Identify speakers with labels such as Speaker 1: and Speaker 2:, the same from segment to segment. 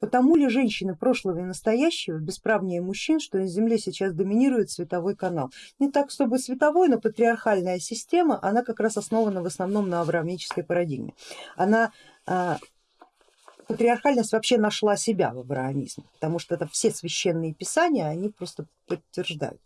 Speaker 1: Потому ли женщины прошлого и настоящего бесправнее мужчин, что на Земле сейчас доминирует световой канал? Не так, чтобы световой, но патриархальная система, она как раз основана в основном на авраамической парадигме. Она а, патриархальность вообще нашла себя в авраамизме, потому что это все священные писания, они просто подтверждают.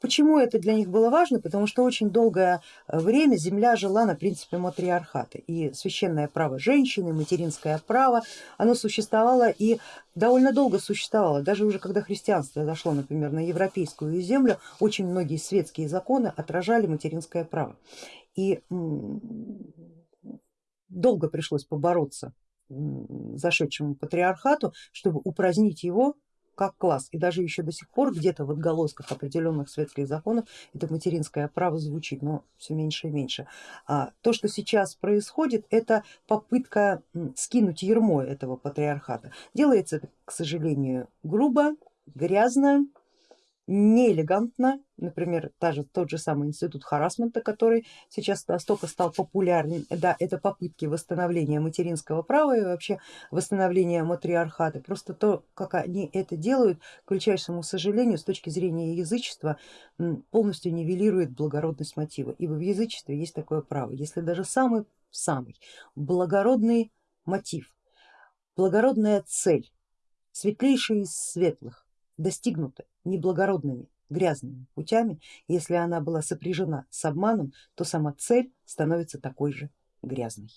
Speaker 1: Почему это для них было важно? Потому что очень долгое время земля жила на принципе матриархата и священное право женщины, материнское право, оно существовало и довольно долго существовало, даже уже когда христианство зашло, например, на европейскую землю, очень многие светские законы отражали материнское право. И долго пришлось побороться зашедшему патриархату, чтобы упразднить его как класс. И даже еще до сих пор где-то в отголосках определенных светских законов это материнское право звучит, но все меньше и меньше. А то, что сейчас происходит, это попытка скинуть ермо этого патриархата. Делается это, к сожалению, грубо, грязно, неэлегантно, например, даже тот же самый институт харасмента, который сейчас настолько стал популярен, да, это попытки восстановления материнского права и вообще восстановления матриархата, просто то, как они это делают, к величайшему сожалению, с точки зрения язычества, полностью нивелирует благородность мотива, ибо в язычестве есть такое право, если даже самый самый благородный мотив, благородная цель, светлейшая из светлых, достигнута неблагородными грязными путями, если она была сопряжена с обманом, то сама цель становится такой же грязной.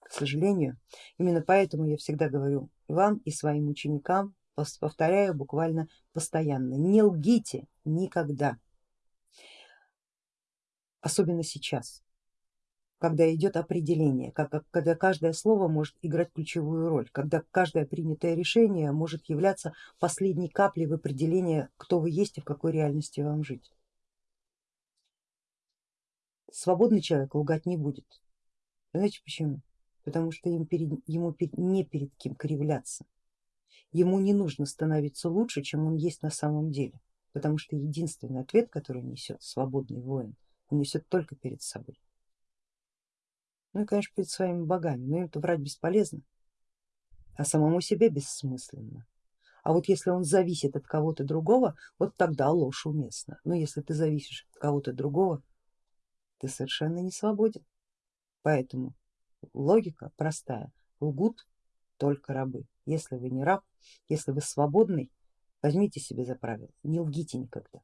Speaker 1: К сожалению, именно поэтому я всегда говорю вам и своим ученикам, повторяю буквально постоянно, не лгите никогда, особенно сейчас когда идет определение, когда каждое слово может играть ключевую роль, когда каждое принятое решение может являться последней каплей в определении, кто вы есть и в какой реальности вам жить. Свободный человек лгать не будет. Знаете почему? Потому что им перед, ему не перед кем кривляться. Ему не нужно становиться лучше, чем он есть на самом деле, потому что единственный ответ, который несет свободный воин, он несет только перед собой. Ну и конечно перед своими богами, но им-то врать бесполезно, а самому себе бессмысленно. А вот если он зависит от кого-то другого, вот тогда ложь уместна. Но если ты зависишь от кого-то другого, ты совершенно не свободен. Поэтому логика простая, лгут только рабы. Если вы не раб, если вы свободный, возьмите себе за правило, не лгите никогда,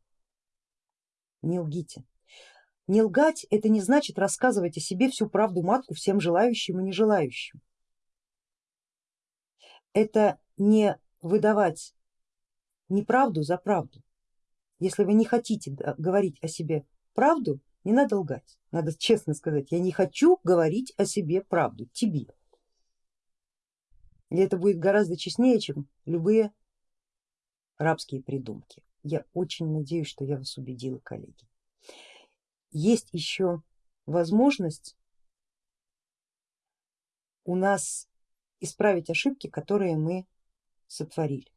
Speaker 1: не лгите. Не лгать это не значит рассказывать о себе всю правду матку всем желающим и нежелающим. Это не выдавать неправду за правду. Если вы не хотите говорить о себе правду, не надо лгать, надо честно сказать, я не хочу говорить о себе правду, тебе. И это будет гораздо честнее, чем любые рабские придумки. Я очень надеюсь, что я вас убедила, коллеги есть еще возможность у нас исправить ошибки, которые мы сотворили.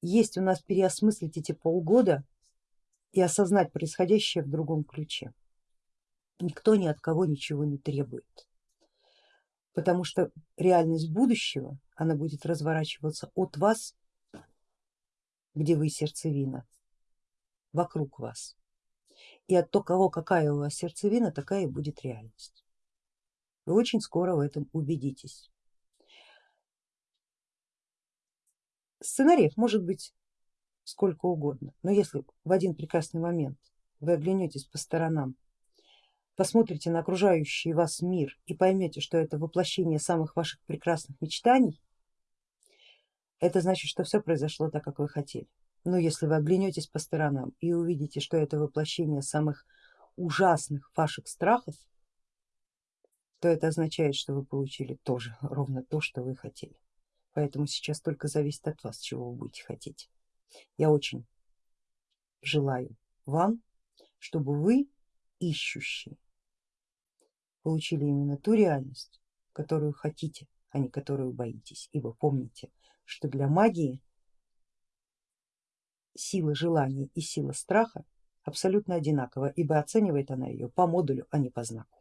Speaker 1: Есть у нас переосмыслить эти полгода и осознать происходящее в другом ключе. Никто ни от кого ничего не требует, потому что реальность будущего, она будет разворачиваться от вас, где вы сердцевина, вокруг вас и от того, какая у вас сердцевина, такая и будет реальность. Вы очень скоро в этом убедитесь. Сценариев может быть сколько угодно, но если в один прекрасный момент вы оглянетесь по сторонам, посмотрите на окружающий вас мир и поймете, что это воплощение самых ваших прекрасных мечтаний, это значит, что все произошло так, как вы хотели. Но если вы оглянетесь по сторонам и увидите, что это воплощение самых ужасных ваших страхов, то это означает, что вы получили тоже ровно то, что вы хотели. Поэтому сейчас только зависит от вас, чего вы будете хотеть. Я очень желаю вам, чтобы вы, ищущие, получили именно ту реальность, которую хотите, а не которую боитесь. Ибо помните, что для магии сила желания и сила страха абсолютно одинакова, ибо оценивает она ее по модулю, а не по знаку.